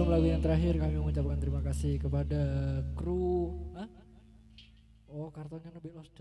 sebelum lagu yang terakhir kami mengucapkan terima kasih kepada kru. Hah? Oh kartonnya lebih lost